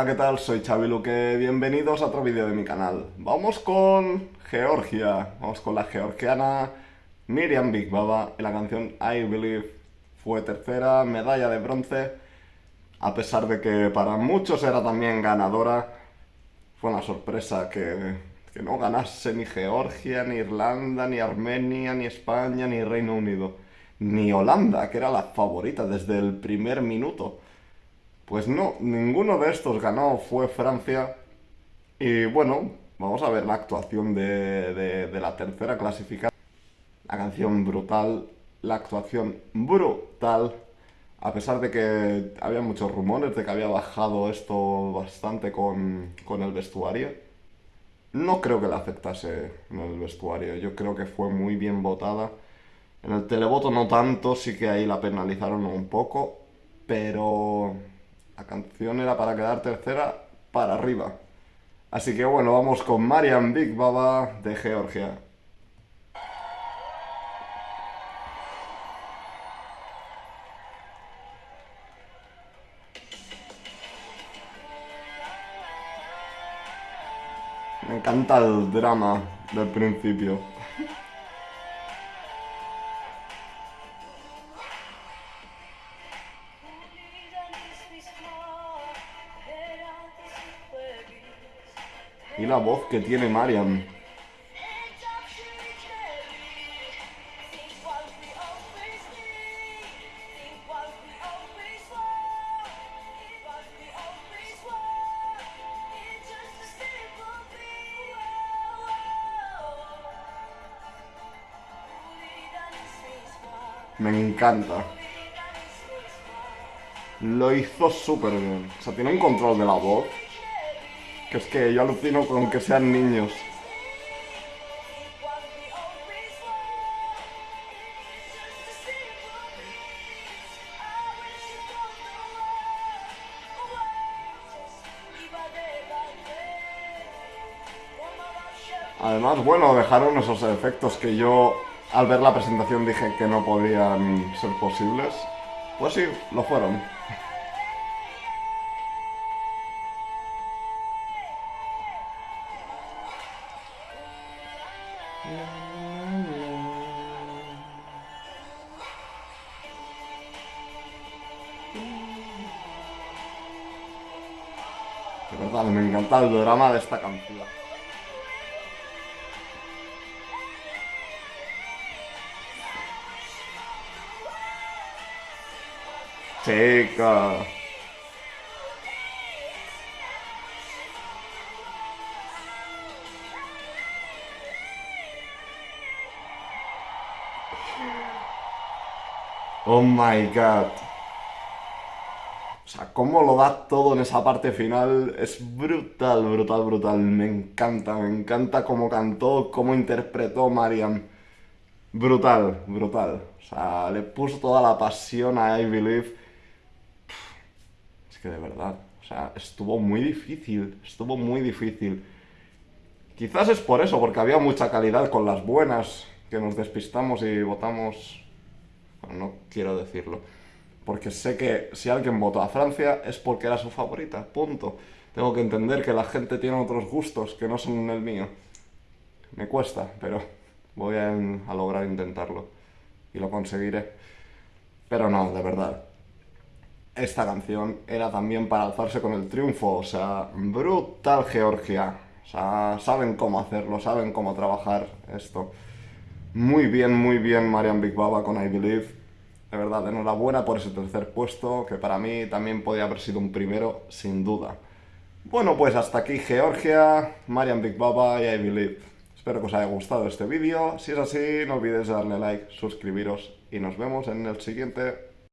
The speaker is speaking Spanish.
Hola, ¿qué tal? Soy Xavi Luque, bienvenidos a otro vídeo de mi canal. Vamos con Georgia, vamos con la georgiana Miriam Big Baba y la canción I Believe fue tercera, medalla de bronce, a pesar de que para muchos era también ganadora, fue una sorpresa que, que no ganase ni Georgia, ni Irlanda, ni Armenia, ni España, ni Reino Unido, ni Holanda, que era la favorita desde el primer minuto. Pues no, ninguno de estos ganó, fue Francia. Y bueno, vamos a ver la actuación de, la tercera clasificada. La canción brutal, la actuación brutal. A pesar de que había muchos rumores de que había bajado esto bastante con, con el vestuario. No creo que le afectase en el vestuario, yo creo que fue muy bien votada. En el televoto no tanto, sí que ahí la penalizaron un poco, pero la canción era para quedar tercera para arriba. Así que bueno, vamos con Marian Big Baba de Georgia. Me encanta el drama del principio. Y la voz que tiene Mariam. Me encanta. Lo hizo súper bien. O sea, tiene un control de la voz que es que yo alucino con que sean niños. Además, bueno, dejaron esos efectos que yo al ver la presentación dije que no podían ser posibles. Pues sí, lo fueron. Verdad, me encanta el drama de esta canción. Chica. Oh my god. O sea, cómo lo da todo en esa parte final es brutal, brutal, brutal. Me encanta, me encanta cómo cantó, cómo interpretó Mariam. Brutal, brutal. O sea, le puso toda la pasión a I Believe. Es que de verdad, o sea, estuvo muy difícil, estuvo muy difícil. Quizás es por eso, porque había mucha calidad con las buenas, que nos despistamos y votamos no quiero decirlo. Porque sé que si alguien votó a Francia es porque era su favorita, punto. Tengo que entender que la gente tiene otros gustos que no son el mío. Me cuesta, pero voy a, a lograr intentarlo. Y lo conseguiré. Pero no, de verdad. Esta canción era también para alzarse con el triunfo. O sea, brutal Georgia. O sea, saben cómo hacerlo, saben cómo trabajar esto. Muy bien, muy bien Marian Big Baba con I Believe. De verdad, enhorabuena por ese tercer puesto, que para mí también podía haber sido un primero, sin duda. Bueno, pues hasta aquí Georgia, Marian Big Baba y I Believe. Espero que os haya gustado este vídeo. Si es así, no olvidéis darle like, suscribiros y nos vemos en el siguiente